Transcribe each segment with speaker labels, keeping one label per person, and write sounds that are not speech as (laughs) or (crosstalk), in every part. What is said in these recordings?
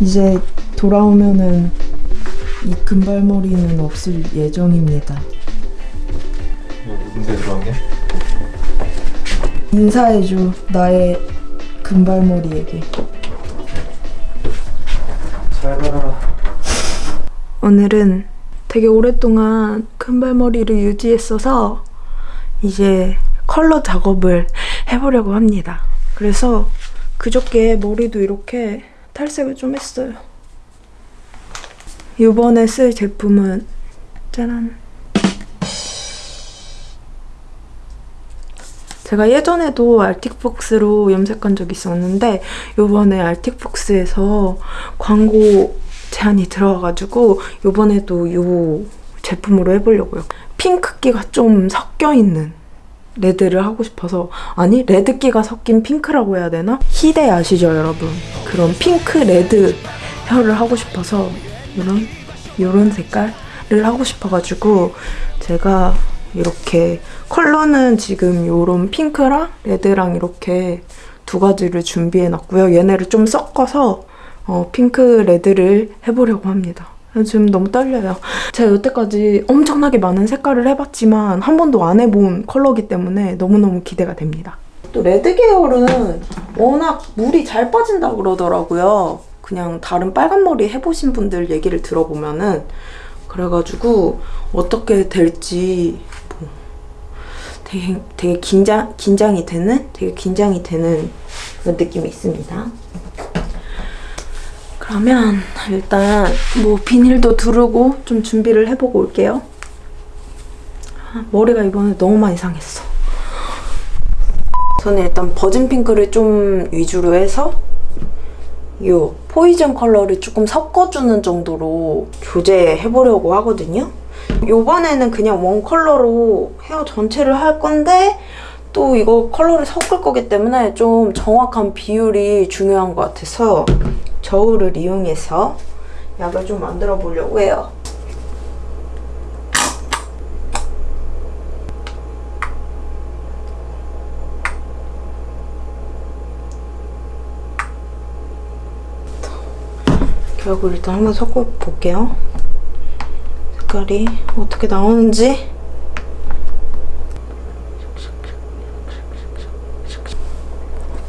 Speaker 1: 이제 돌아오면은 이 금발머리는 없을 예정입니다.
Speaker 2: 누군데 들어간 게?
Speaker 1: 인사해줘 나의 금발머리에게. 오늘은 되게 오랫동안 금발머리를 유지했어서 이제 컬러 작업을 해보려고 합니다. 그래서 그저께 머리도 이렇게 탈색을 좀 했어요. 이번에 쓸 제품은 짜란 제가 예전에도 알틱폭스로 염색한 적이 있었는데 이번에 알틱폭스에서 광고 제안이 들어와가지고 이번에도 이 제품으로 해보려고요. 핑크기가 좀 섞여있는 레드를 하고 싶어서 아니 레드기가 섞인 핑크라고 해야 되나? 히데 아시죠 여러분? 그런 핑크 레드 헤어를 하고 싶어서 이런 이런 색깔을 하고 싶어가지고 제가 이렇게 컬러는 지금 이런 핑크랑 레드랑 이렇게 두 가지를 준비해 놨고요. 얘네를 좀 섞어서 어, 핑크 레드를 해보려고 합니다. 지금 너무 떨려요. 제가 여태까지 엄청나게 많은 색깔을 해봤지만 한 번도 안 해본 컬러기 때문에 너무너무 기대가 됩니다. 또 레드 계열은 워낙 물이 잘 빠진다고 그러더라고요. 그냥 다른 빨간 머리 해보신 분들 얘기를 들어보면은 그래가지고 어떻게 될지 뭐 되게, 되게 긴장, 긴장이 되는? 되게 긴장이 되는 그런 느낌이 있습니다. 그러면 일단 뭐 비닐도 두르고 좀 준비를 해보고 올게요. 아, 머리가 이번에 너무 많이 상했어. 저는 일단 virgin pink를 좀 위주로 해서 이 poison 컬러를 조금 섞어주는 정도로 조제해보려고 하거든요. 이번에는 그냥 one 컬러로 헤어 전체를 할 건데 또 이거 컬러를 섞을 거기 때문에 좀 정확한 비율이 중요한 것 같아서 저울을 이용해서 약을 좀 만들어 보려고 해요. 결국 일단 한번 섞어 볼게요. 색깔이 어떻게 나오는지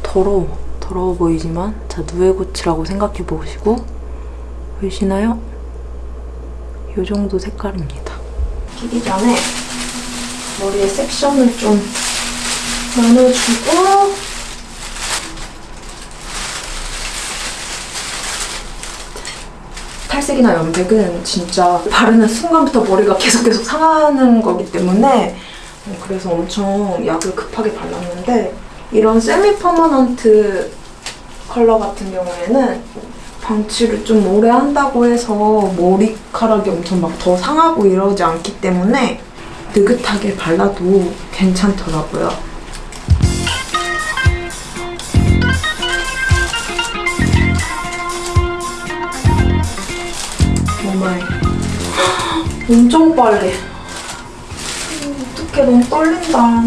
Speaker 1: 더러워 더러워 보이지만 자 누에고치라고 생각해 보시고 보이시나요? 이 정도 색깔입니다. 끼기 전에 머리에 섹션을 좀 나눠주고 탈색이나 염색은 진짜 바르는 순간부터 머리가 계속 계속 상하는 거기 때문에 어, 그래서 엄청 약을 급하게 발랐는데 이런 세미 퍼머넌트 컬러 같은 경우에는 방치를 좀 오래 한다고 해서 머리카락이 엄청 막 더 상하고 이러지 않기 때문에 느긋하게 발라도 괜찮더라고요. 엄청 빨리. 어떡해 너무 떨린다.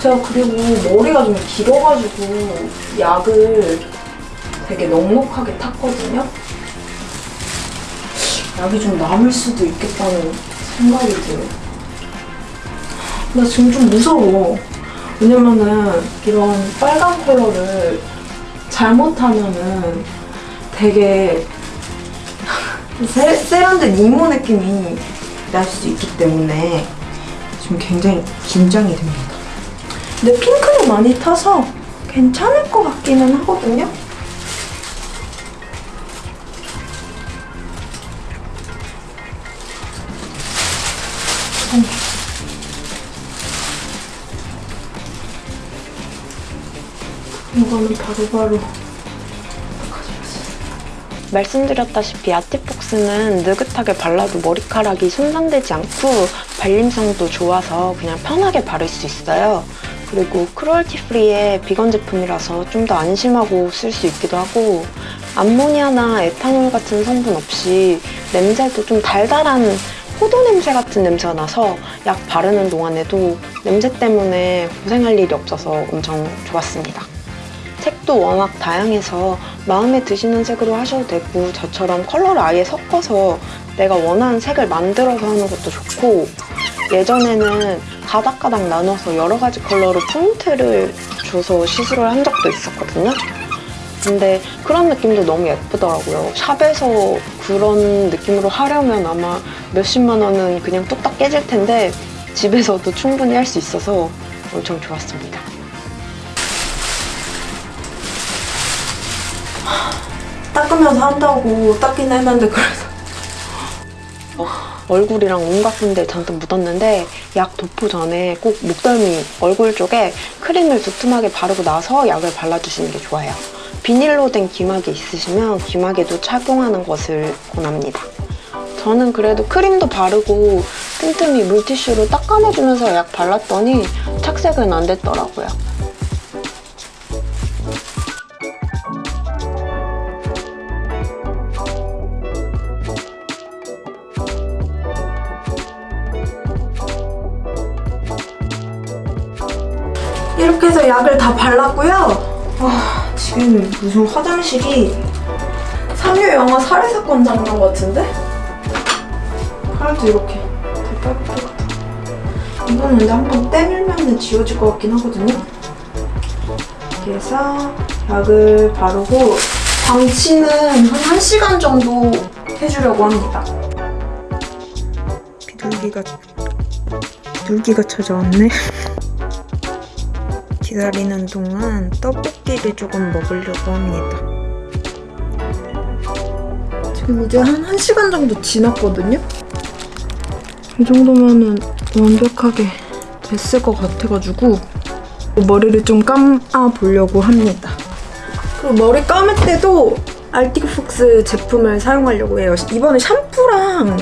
Speaker 1: 제가 그리고 머리가 좀 길어가지고 약을 되게 넉넉하게 탔거든요. 약이 좀 남을 수도 있겠다는 생각이 들어요. 나 지금 좀 무서워. 왜냐면은 이런 빨간 컬러를 잘못하면은 되게 세, 세련된 이모 느낌이 날 수 있기 때문에 지금 굉장히 긴장이 됩니다. 근데 핑크를 많이 타서 괜찮을 것 같기는 하거든요. 음. 이거는 바로바로
Speaker 3: 말씀드렸다시피 아티폭스는 느긋하게 발라도 머리카락이 손상되지 않고 발림성도 좋아서 그냥 편하게 바를 수 있어요. 그리고 cruelty free의 비건 제품이라서 좀 더 안심하고 쓸 수 있기도 하고 암모니아나 에탄올 같은 성분 없이 냄새도 좀 달달한 포도 냄새 같은 냄새가 나서 약 바르는 동안에도 냄새 때문에 고생할 일이 없어서 엄청 좋았습니다. 색도 워낙 다양해서 마음에 드시는 색으로 하셔도 되고 저처럼 컬러를 아예 섞어서 내가 원하는 색을 만들어서 하는 것도 좋고 예전에는 가닥가닥 나눠서 여러 가지 컬러로 포인트를 줘서 시술을 한 적도 있었거든요. 근데 그런 느낌도 너무 예쁘더라고요. 샵에서 그런 느낌으로 하려면 아마 몇십만 원은 그냥 뚝딱 깨질 텐데 집에서도 충분히 할 수 있어서 엄청 좋았습니다.
Speaker 1: 닦으면서 한다고 닦긴 했는데 그래서
Speaker 3: 얼굴이랑 온갖 군데 잔뜩 묻었는데 약 도포 전에 꼭 목덜미 얼굴 쪽에 크림을 두툼하게 바르고 나서 약을 발라주시는 게 좋아요. 비닐로 된 기막이 있으시면 기막에도 착용하는 것을 권합니다. 저는 그래도 크림도 바르고 틈틈이 물티슈로 닦아내주면서 약 발랐더니 착색은 안 됐더라고요.
Speaker 1: 이렇게 해서 약을 다 발랐고요. 아, 지금 무슨 화장실이 상류 영화 살해 사건 장면 같은데? 팔도 이렇게 대빨갛게 같아. 이거는 근데 한번 때밀면 지워질 것 같긴 하거든요. 이렇게 해서 약을 바르고 방치는 한 1시간 정도 해주려고 합니다. 비둘기가 비둘기가 찾아왔네. (laughs) 기다리는 동안 떡볶이를 조금 먹으려고 합니다. 지금 이제 한 1시간 정도 지났거든요? 이 정도면은 완벽하게 됐을 것 같아가지고 머리를 좀 감아 보려고 합니다. 그리고 머리 감을 때도 알틱폭스 제품을 사용하려고 해요. 이번에 샴푸랑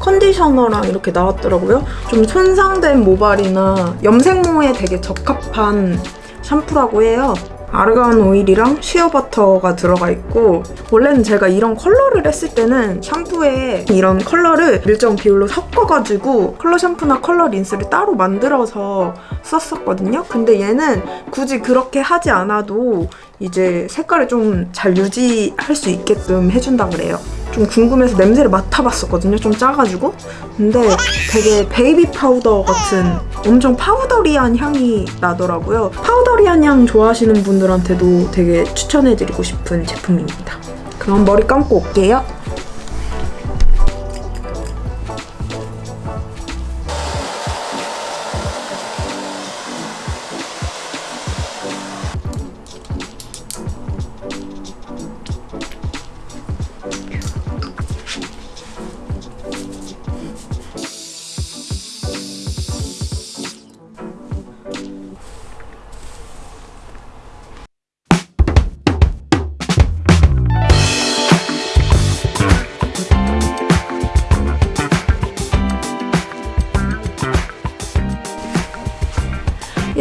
Speaker 1: 컨디셔너랑 이렇게 나왔더라고요. 좀 손상된 모발이나 염색 모에 되게 적합한 샴푸라고 해요. 아르간 오일이랑 shea butter가 들어가 있고 원래는 제가 이런 컬러를 했을 때는 샴푸에 이런 컬러를 일정 비율로 섞어가지고 컬러 샴푸나 컬러 린스를 따로 만들어서 썼었거든요. 근데 얘는 굳이 그렇게 하지 않아도 이제 색깔을 좀 잘 유지할 수 있게끔 해준다 그래요. 좀 궁금해서 냄새를 맡아봤었거든요. 좀 짜가지고. 근데 되게 베이비 파우더 같은 엄청 파우더리한 향이 나더라고요. 파우더리한 향 좋아하시는 분들한테도 되게 추천해드리고 싶은 제품입니다. 그럼 머리 감고 올게요.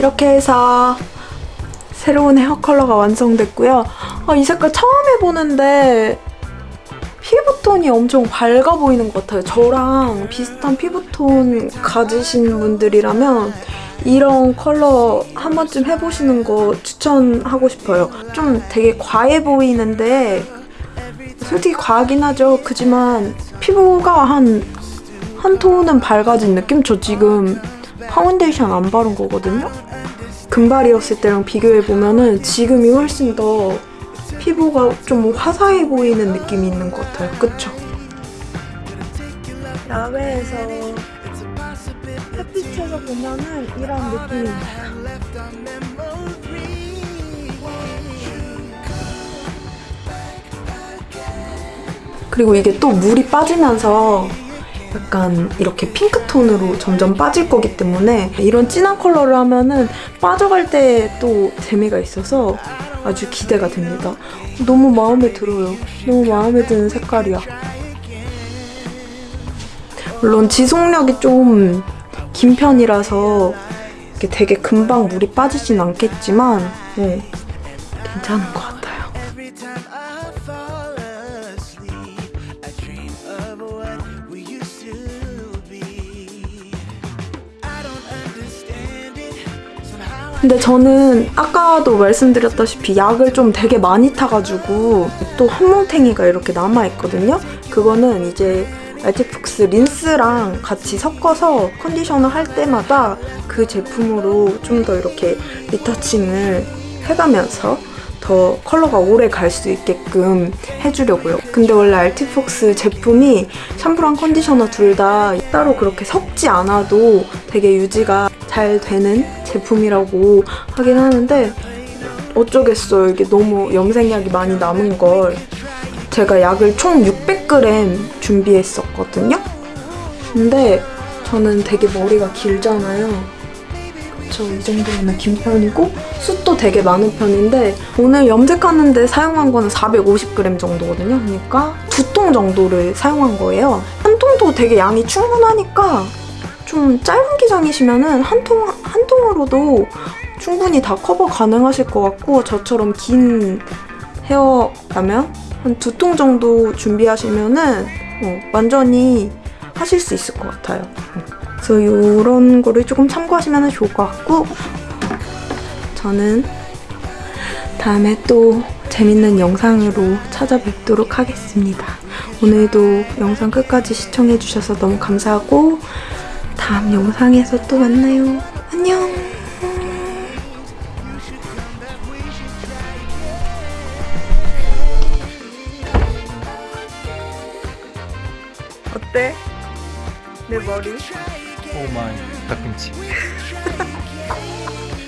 Speaker 1: 이렇게 해서 새로운 헤어 컬러가 완성됐고요. 아, 이 색깔 처음 해보는데 피부톤이 엄청 밝아 보이는 것 같아요. 저랑 비슷한 피부톤 가지신 분들이라면 이런 컬러 한 번쯤 해보시는 거 추천하고 싶어요. 좀 되게 과해 보이는데 솔직히 과하긴 하죠. 그지만 피부가 한, 한 톤은 밝아진 느낌? 저 지금 파운데이션 안 바른 거거든요? 금발이었을 때랑 비교해보면은 지금이 훨씬 더 피부가 좀 화사해 보이는 느낌이 있는 것 같아요. 그쵸? 야외에서 햇빛에서 보면은 이런 느낌입니다. 그리고 이게 또 물이 빠지면서 약간 이렇게 핑크톤으로 점점 빠질 거기 때문에 이런 진한 컬러를 하면은 빠져갈 때 또 재미가 있어서 아주 기대가 됩니다. 너무 마음에 들어요. 너무 마음에 드는 색깔이야. 물론 지속력이 좀 긴 편이라서 되게 금방 물이 빠지진 않겠지만 네, 괜찮은 것 같아요. 근데 저는 아까도 말씀드렸다시피 약을 좀 되게 많이 타가지고 또 한뭉탱이가 이렇게 남아있거든요. 그거는 이제 알티폭스 린스랑 같이 섞어서 컨디셔너 할 때마다 그 제품으로 좀 더 이렇게 리터칭을 해가면서 더 컬러가 오래 갈 수 있게끔 해주려고요. 근데 원래 알티폭스 제품이 샴푸랑 컨디셔너 둘 다 따로 그렇게 섞지 않아도 되게 유지가 잘 되는 제품이라고 하긴 하는데 어쩌겠어요. 이게 너무 염색약이 많이 남은 걸. 제가 약을 총 600g 준비했었거든요. 근데 저는 되게 머리가 길잖아요. 이 정도면 긴 편이고 숱도 되게 많은 편인데 오늘 염색하는데 사용한 거는 450g 정도거든요. 그러니까 두 통 정도를 사용한 거예요. 한 통도 되게 양이 충분하니까 좀 짧은 기장이시면은 한 통, 한 통으로도 충분히 다 커버 가능하실 것 같고 저처럼 긴 헤어라면 한 두 통 정도 준비하시면은 어, 완전히 하실 수 있을 것 같아요. 어. 그래서 이런 거를 조금 참고하시면 좋을 것 같고 저는 다음에 또 재밌는 영상으로 찾아뵙도록 하겠습니다. 오늘도 영상 끝까지 시청해주셔서 너무 감사하고 다음 영상에서 또 만나요. 안녕. 어때? 내 머리?
Speaker 4: 오 마이 닭김치 (laughs)